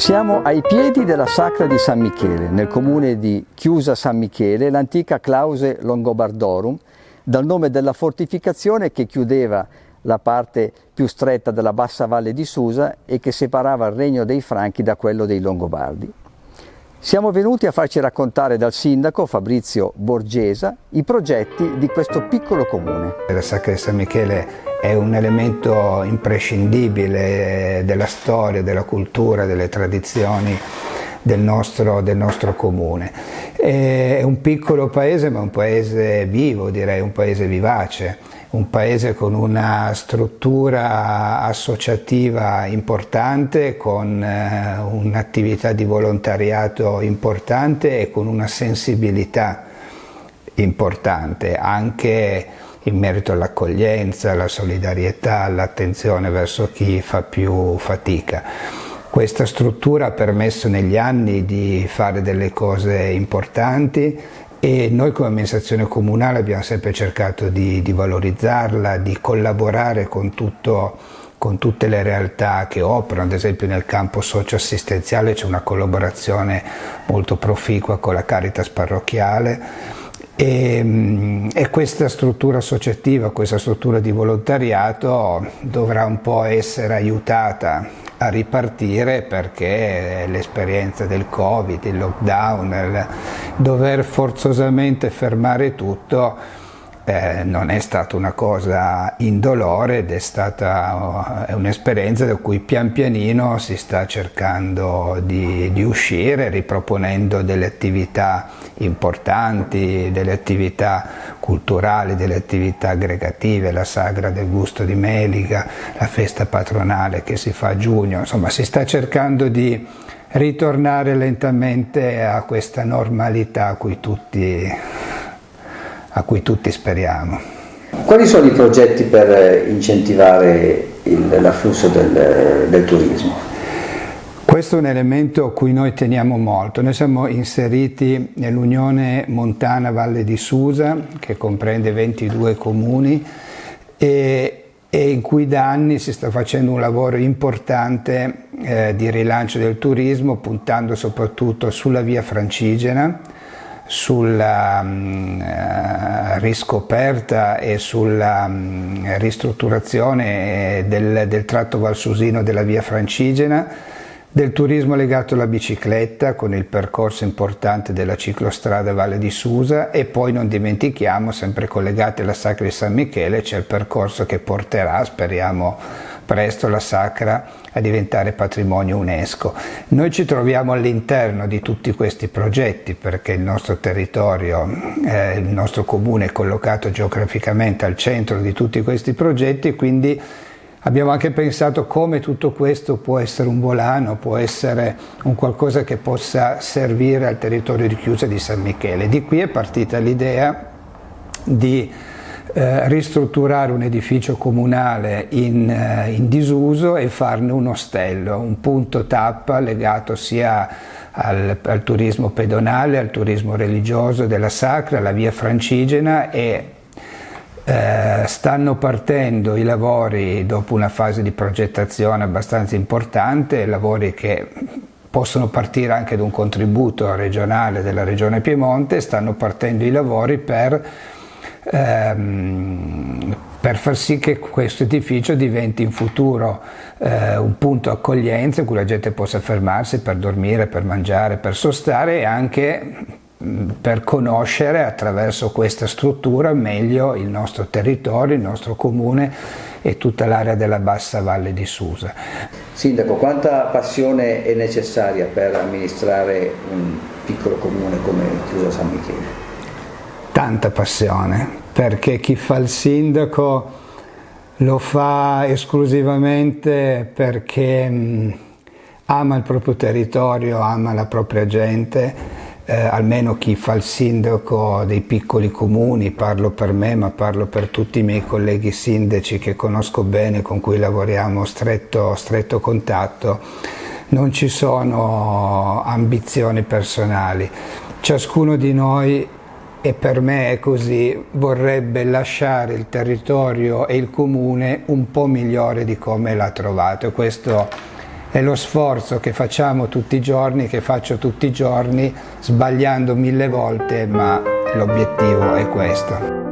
Siamo ai piedi della Sacra di San Michele, nel comune di Chiusa San Michele, l'antica Clause Longobardorum, dal nome della fortificazione che chiudeva la parte più stretta della bassa valle di Susa e che separava il regno dei Franchi da quello dei Longobardi. Siamo venuti a farci raccontare dal sindaco Fabrizio Borgesa i progetti di questo piccolo comune. La Sacra di San Michele è un elemento imprescindibile della storia, della cultura, delle tradizioni del nostro, del nostro, comune. È un piccolo paese ma un paese vivo, direi, un paese vivace, un paese con una struttura associativa importante, con eh, un'attività di volontariato importante e con una sensibilità importante, anche in merito all'accoglienza, alla solidarietà, all'attenzione verso chi fa più fatica. Questa struttura ha permesso negli anni di fare delle cose importanti e noi come amministrazione comunale abbiamo sempre cercato di, di valorizzarla, di collaborare con, tutto, con tutte le realtà che operano, ad esempio nel campo socio-assistenziale c'è una collaborazione molto proficua con la Caritas parrocchiale e, mm, e, questa struttura associativa, questa struttura di volontariato dovrà un po' essere aiutata a ripartire perché l'esperienza del Covid, il lockdown, il dover forzosamente fermare tutto eh, non è stata una cosa indolore ed è stata un'esperienza da cui pian pianino si sta cercando di, di, uscire, riproponendo delle attività importanti, delle attività culturali, delle attività aggregative, la sagra del gusto di Melica, la festa patronale che si fa a giugno, insomma si sta cercando di ritornare lentamente a questa normalità a cui tutti a cui tutti speriamo. Quali sono i progetti per incentivare l'afflusso del, del turismo? Questo è un elemento a cui noi teniamo molto. Noi siamo inseriti nell'Unione Montana Valle di Susa, che comprende 22 comuni, e, e, in cui da anni si sta facendo un lavoro importante eh, di rilancio del turismo, puntando soprattutto sulla via francigena, sulla um, riscoperta e sulla um, ristrutturazione del, del, tratto valsusino della via francigena, del turismo legato alla bicicletta con il percorso importante della ciclostrada Valle di Susa e poi non dimentichiamo, sempre collegati alla Sacra di San Michele, c'è il percorso che porterà, speriamo presto, la Sacra a diventare patrimonio UNESCO. Noi ci troviamo all'interno di tutti questi progetti perché il nostro territorio, eh, il nostro comune è collocato geograficamente al centro di tutti questi progetti, quindi Abbiamo anche pensato come tutto questo può essere un volano, può essere un qualcosa che possa servire al territorio di chiusa di San Michele. Di qui è partita l'idea di eh, ristrutturare un edificio comunale in, eh, in, disuso e farne un ostello, un punto tappa legato sia al, al turismo pedonale, al turismo religioso della Sacra, alla via francigena e eh, stanno partendo i lavori dopo una fase di progettazione abbastanza importante, lavori che possono partire anche da un contributo regionale della Regione Piemonte, stanno partendo i lavori per, ehm, per far sì che questo edificio diventi in futuro eh, un punto accoglienza in cui la gente possa fermarsi per dormire, per mangiare, per sostare e anche per conoscere attraverso questa struttura meglio il nostro territorio, il nostro comune e tutta l'area della bassa valle di Susa. Sindaco, quanta passione è necessaria per amministrare un piccolo comune come Chiusa San Michele? Tanta passione, perché chi fa il sindaco lo fa esclusivamente perché ama il proprio territorio, ama la propria gente eh, almeno chi fa il sindaco dei piccoli comuni, parlo per me ma parlo per tutti i miei colleghi sindaci che conosco bene, con cui lavoriamo stretto, stretto contatto, non ci sono ambizioni personali. Ciascuno di noi e per me è così, vorrebbe lasciare il territorio e il comune un po' migliore di come l'ha trovato. Questo è lo sforzo che facciamo tutti i giorni, che faccio tutti i giorni, sbagliando mille volte, ma l'obiettivo è questo.